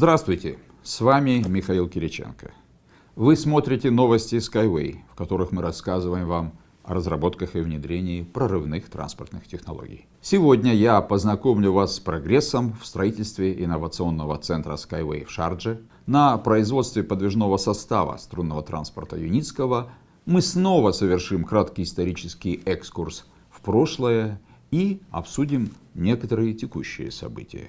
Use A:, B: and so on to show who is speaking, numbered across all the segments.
A: Здравствуйте, с вами Михаил Кириченко. Вы смотрите новости Skyway, в которых мы рассказываем вам о разработках и внедрении прорывных транспортных технологий. Сегодня я познакомлю вас с прогрессом в строительстве инновационного центра Skyway в Шардже. На производстве подвижного состава струнного транспорта Юницкого мы снова совершим краткий исторический экскурс в прошлое и обсудим некоторые текущие события.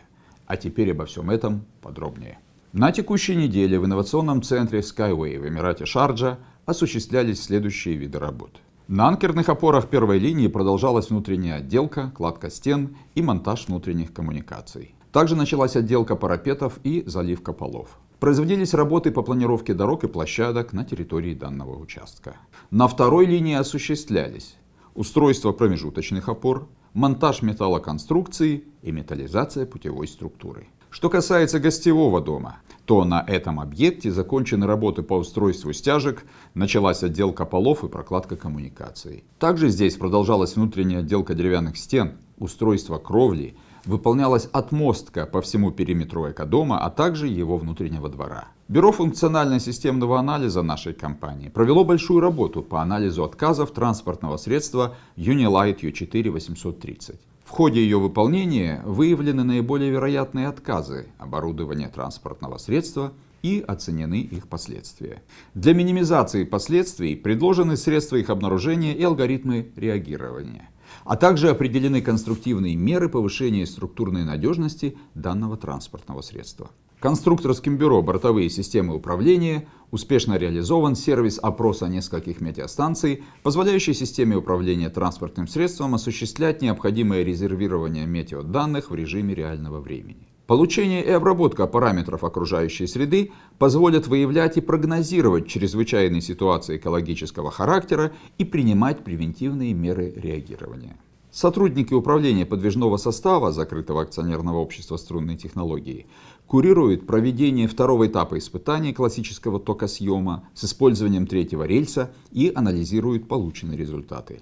A: А теперь обо всем этом подробнее. На текущей неделе в инновационном центре Skyway в Эмирате Шарджа осуществлялись следующие виды работ. На анкерных опорах первой линии продолжалась внутренняя отделка, кладка стен и монтаж внутренних коммуникаций. Также началась отделка парапетов и заливка полов. Производились работы по планировке дорог и площадок на территории данного участка. На второй линии осуществлялись устройство промежуточных опор, монтаж металлоконструкции и металлизация путевой структуры. Что касается гостевого дома, то на этом объекте закончены работы по устройству стяжек, началась отделка полов и прокладка коммуникаций. Также здесь продолжалась внутренняя отделка деревянных стен, устройство кровли, выполнялась отмостка по всему периметру экодома, а также его внутреннего двора. Бюро функционально-системного анализа нашей компании провело большую работу по анализу отказов транспортного средства Unilight U4 830. В ходе ее выполнения выявлены наиболее вероятные отказы оборудования транспортного средства и оценены их последствия. Для минимизации последствий предложены средства их обнаружения и алгоритмы реагирования, а также определены конструктивные меры повышения структурной надежности данного транспортного средства. Конструкторским бюро «Бортовые системы управления» успешно реализован сервис опроса нескольких метеостанций, позволяющий системе управления транспортным средством осуществлять необходимое резервирование метеоданных в режиме реального времени. Получение и обработка параметров окружающей среды позволят выявлять и прогнозировать чрезвычайные ситуации экологического характера и принимать превентивные меры реагирования. Сотрудники управления подвижного состава закрытого акционерного общества струнной технологии курируют проведение второго этапа испытаний классического токосъема с использованием третьего рельса и анализируют полученные результаты.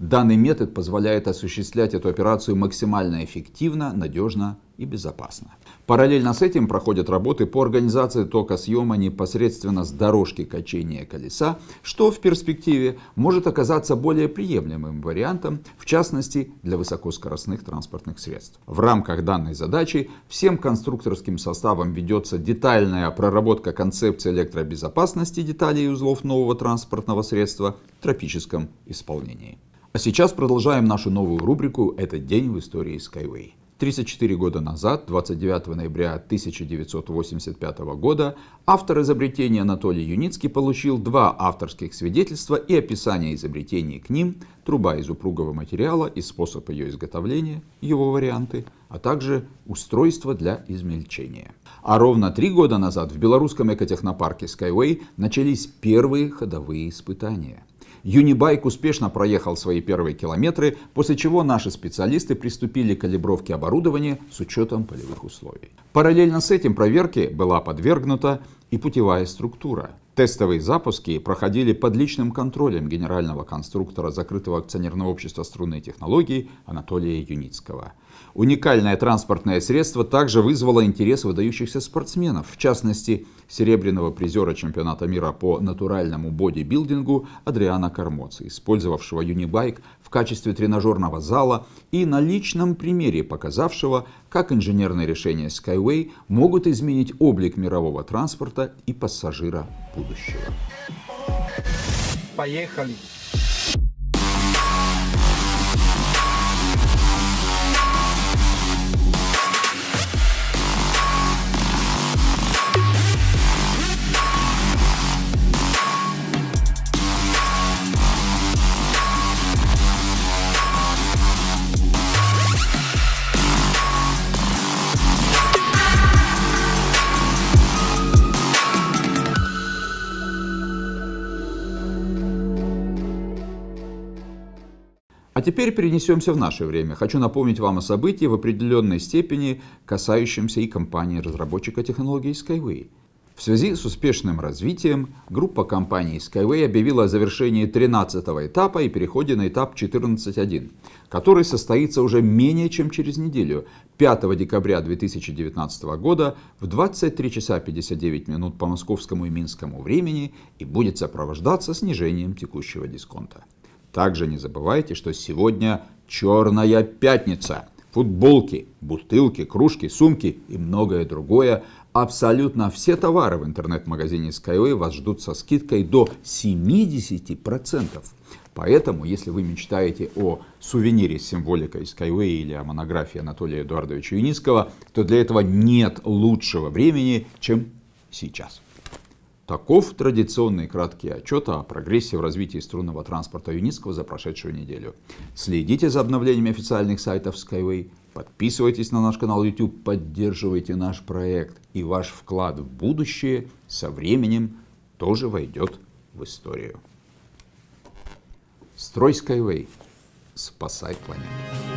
A: Данный метод позволяет осуществлять эту операцию максимально эффективно, надежно и безопасно. Параллельно с этим проходят работы по организации тока съема непосредственно с дорожки качения колеса, что в перспективе может оказаться более приемлемым вариантом, в частности для высокоскоростных транспортных средств. В рамках данной задачи всем конструкторским составом ведется детальная проработка концепции электробезопасности деталей и узлов нового транспортного средства в тропическом исполнении. А сейчас продолжаем нашу новую рубрику «Этот день в истории Skyway». 34 года назад, 29 ноября 1985 года, автор изобретения Анатолий Юницкий получил два авторских свидетельства и описание изобретений к ним, труба из упругого материала и способ ее изготовления, его варианты, а также устройство для измельчения. А ровно три года назад в белорусском экотехнопарке Skyway начались первые ходовые испытания. Юнибайк успешно проехал свои первые километры, после чего наши специалисты приступили к калибровке оборудования с учетом полевых условий. Параллельно с этим проверке была подвергнута и путевая структура. Тестовые запуски проходили под личным контролем генерального конструктора закрытого акционерного общества струнной технологии Анатолия Юницкого. Уникальное транспортное средство также вызвало интерес выдающихся спортсменов, в частности, серебряного призера чемпионата мира по натуральному бодибилдингу Адриана Кармоци, использовавшего Юнибайк в качестве тренажерного зала и на личном примере показавшего, как инженерные решения Skyway могут изменить облик мирового транспорта и пассажира будущего.
B: Поехали!
A: Теперь перенесемся в наше время. Хочу напомнить вам о событии в определенной степени, касающемся и компании разработчика технологий Skyway. В связи с успешным развитием группа компаний Skyway объявила о завершении 13 этапа и переходе на этап 14.1, который состоится уже менее чем через неделю, 5 декабря 2019 года в 23 часа 59 минут по московскому и минскому времени и будет сопровождаться снижением текущего дисконта. Также не забывайте, что сегодня черная пятница. Футболки, бутылки, кружки, сумки и многое другое Абсолютно все товары в интернет-магазине Skyway вас ждут со скидкой до 70%. Поэтому, если вы мечтаете о сувенире с символикой Skyway или о монографии Анатолия Эдуардовича Юницкого, то для этого нет лучшего времени, чем сейчас. Таков традиционный краткий отчет о прогрессе в развитии струнного транспорта Юницкого за прошедшую неделю. Следите за обновлениями официальных сайтов Skyway, подписывайтесь на наш канал YouTube, поддерживайте наш проект, и ваш вклад в будущее со временем тоже войдет в историю. Строй Skyway. Спасай планету.